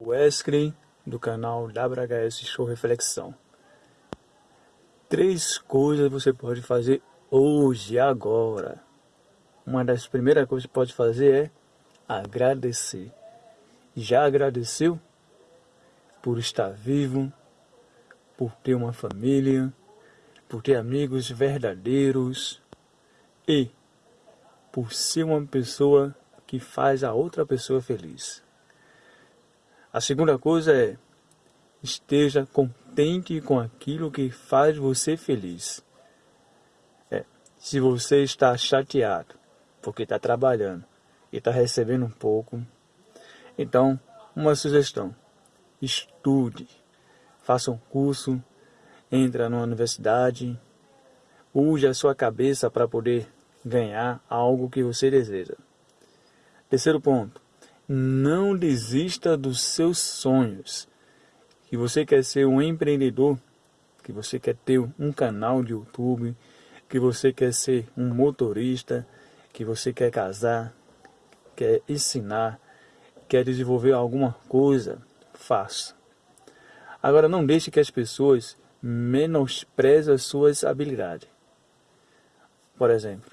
Wesley do canal WHS Show Reflexão. Três coisas você pode fazer hoje, agora. Uma das primeiras coisas que pode fazer é agradecer. Já agradeceu por estar vivo, por ter uma família, por ter amigos verdadeiros e por ser uma pessoa que faz a outra pessoa feliz. A segunda coisa é esteja contente com aquilo que faz você feliz. É, se você está chateado porque está trabalhando e está recebendo um pouco, então uma sugestão: estude, faça um curso, entre na universidade, use a sua cabeça para poder ganhar algo que você deseja. Terceiro ponto, não desista dos seus sonhos. Que você quer ser um empreendedor, que você quer ter um canal de YouTube, que você quer ser um motorista, que você quer casar, quer ensinar, quer desenvolver alguma coisa, faça. Agora não deixe que as pessoas menosprezem as suas habilidades. Por exemplo,